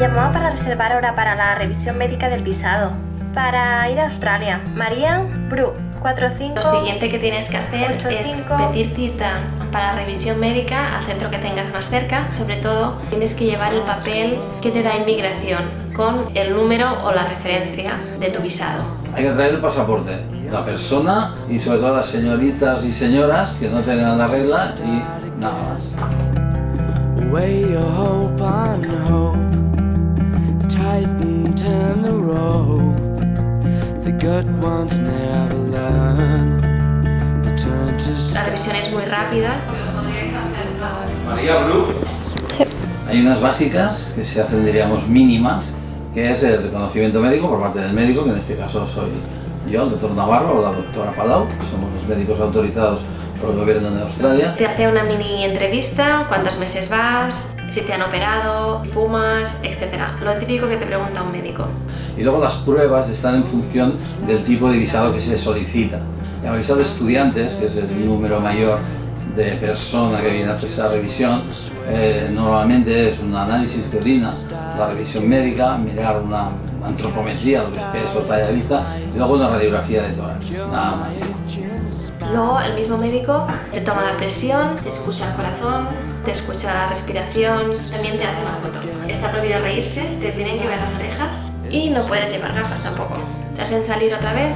Llamaba para reservar hora para la revisión médica del visado. Para ir a Australia. María Bru, 45... Lo siguiente que tienes que hacer es pedir cita para revisión médica al centro que tengas más cerca. Sobre todo, tienes que llevar el papel que te da inmigración con el número o la referencia de tu visado. Hay que traer el pasaporte, la persona y sobre todo las señoritas y señoras que no tengan la regla y nada más. La revisión es muy rápida. María Bru. Hay unas básicas que se hacen, diríamos, mínimas, que es el reconocimiento médico por parte del médico, que en este caso soy yo, el doctor Navarro o la doctora Palau, que somos los médicos autorizados por el gobierno de Australia. Te hace una mini entrevista, cuántos meses vas, si te han operado, fumas, etc. Lo típico que te pregunta un médico. Y luego las pruebas están en función del tipo de visado que se solicita. El visado de estudiantes, que es el número mayor de persona que viene a esa revisión, eh, normalmente es un análisis de orina, la revisión médica, mirar una antropometría, lo que es peso, talla vista, y luego una radiografía de tórax, nada más. Luego el mismo médico te toma la presión, te escucha el corazón, te escucha la respiración, también te hace una foto. Está prohibido reírse, te tienen que ver las orejas y no puedes llevar gafas tampoco. Te hacen salir otra vez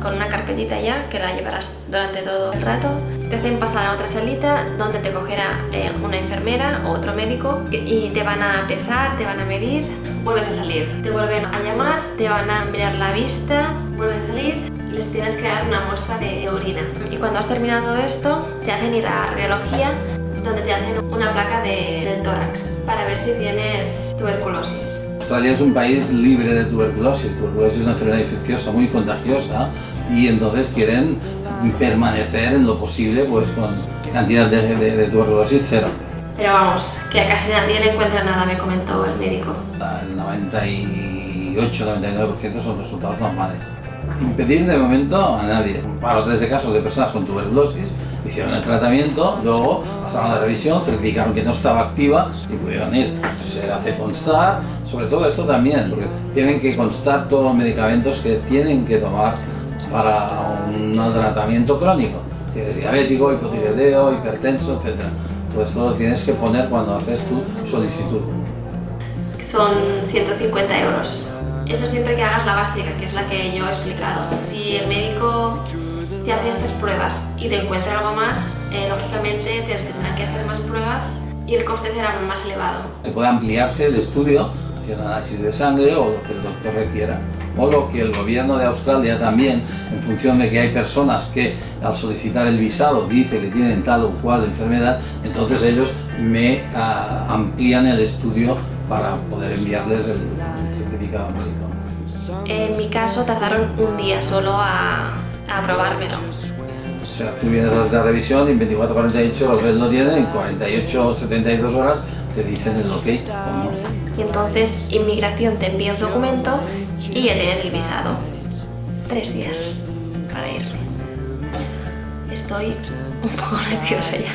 con una carpetita ya que la llevarás durante todo el rato. Te hacen pasar a otra salita donde te cogerá eh, una enfermera o otro médico y te van a pesar, te van a medir, vuelves a salir. Te vuelven a llamar, te van a mirar la vista, vuelves a salir les tienes que dar una muestra de orina. Y cuando has terminado esto, te hacen ir a radiología donde te hacen una placa de, del tórax para ver si tienes tuberculosis. Australia es un país libre de tuberculosis. Tuberculosis es una enfermedad infecciosa muy contagiosa y entonces quieren permanecer en lo posible pues con cantidad de, de tuberculosis cero. Pero vamos, que a casi nadie le encuentra nada, me comentó el médico. El 98-99% son resultados normales impedir de momento a nadie. Para tres de casos de personas con tuberculosis, hicieron el tratamiento, luego pasaron la revisión, certificaron que no estaba activa y pudieron ir. Se hace constar, sobre todo esto también, porque tienen que constar todos los medicamentos que tienen que tomar para un tratamiento crónico. Si eres diabético, hipotiroideo, hipertenso, etc. Todo esto lo tienes que poner cuando haces tu solicitud. Son 150 euros. Eso siempre que hagas la básica, que es la que yo he explicado. Si el médico te hace estas pruebas y te encuentra algo más, eh, lógicamente te tendrán que hacer más pruebas y el coste será más elevado. Se puede ampliarse el estudio hacia análisis de sangre o lo que el doctor requiera o lo que el gobierno de Australia también, en función de que hay personas que al solicitar el visado dice que tienen tal o cual enfermedad, entonces ellos me ah, amplían el estudio para poder enviarles el certificado médico. En mi caso tardaron un día solo a, a aprobármelo. O sea, tú vienes a la revisión y en 24 48 los ves lo tienen, en 48 72 horas te dicen el ok o no. Y entonces inmigración te envía un documento y ya tienes el visado. Tres días para irme. Estoy un poco nerviosa ya.